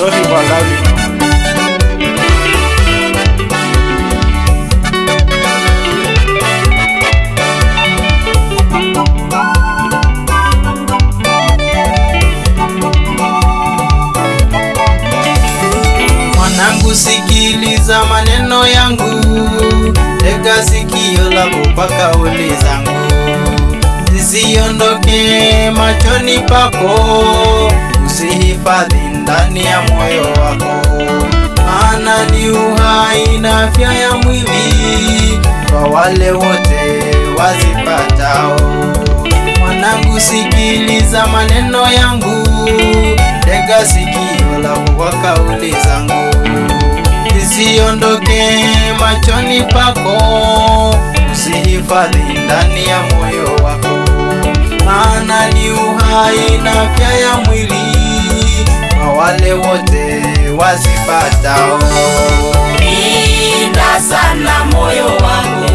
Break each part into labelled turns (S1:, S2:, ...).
S1: Sorry for loudly. Mwanangu, sikiliza maneno yangu, tega sikio lako mpaka kauli zangu, zisiondoke machoni pako, usihifadhi ndani ya moyo wako, maana ni uhai na afya ya mwili kwa wale wote wazipatao. Mwanangu, sikiliza maneno yangu, tega sikio lako kwa kauli zangu, zisiondoke machoni pako, usihifadhi ndani ya moyo wako, maana ni uhai na afya ya mwili wale wote wazipatao.
S2: Linda sana moyo wako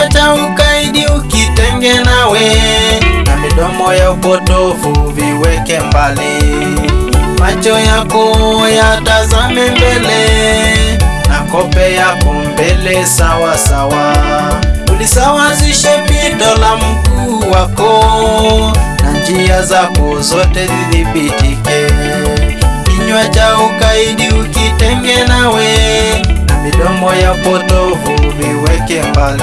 S1: Kinywa cha ukaidi ukitenge nawe, na midomo ya upotofu viweke mbali. Macho yako yatazame mbele, na kope yako mbele sawa sawa. Ulisawazishe pito la mkuu wako, na njia zako zote zidhibitike. Kinywa cha ukaidi ukitenge nawe, na midomo ya potofu viweke mbali.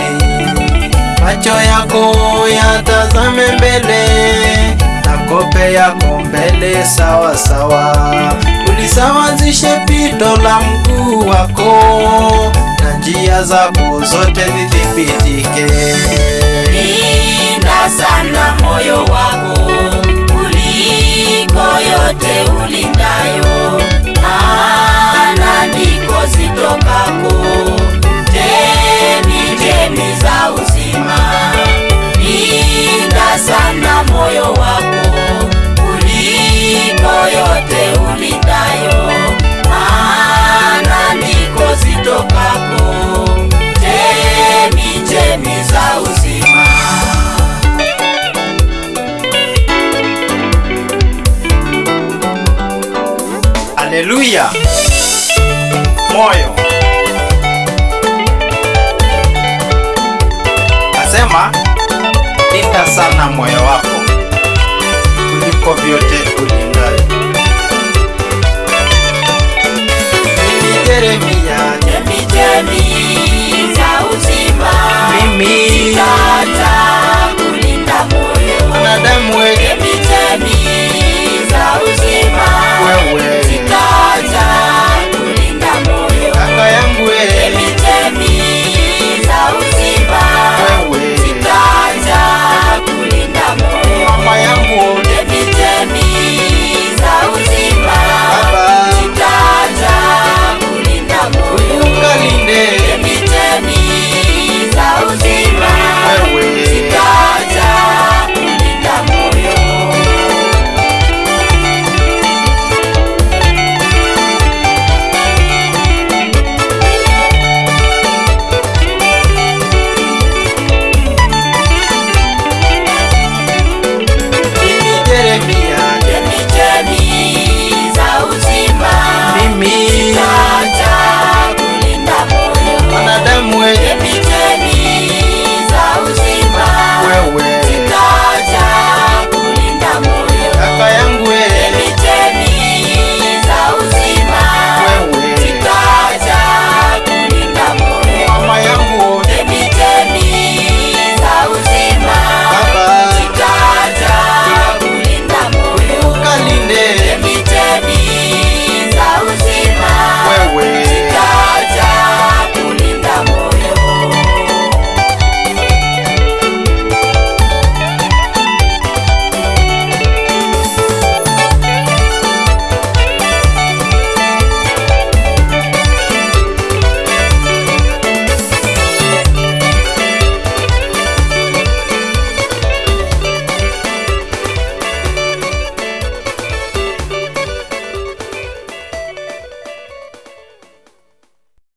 S1: Macho yako yatazame mbele, na kope yako mbele sawa sawa. Ulisawazishe pito la mguu wako, na njia zako zote zithibitike.
S2: Linda sana moyo wako kuliko yote ulindayo,
S1: Haleluya! Moyo nasema, linda sana moyo wako kuliko vyote ulindavyo. Mimi Yeremia,
S2: Chemchemi za uzima
S1: mimi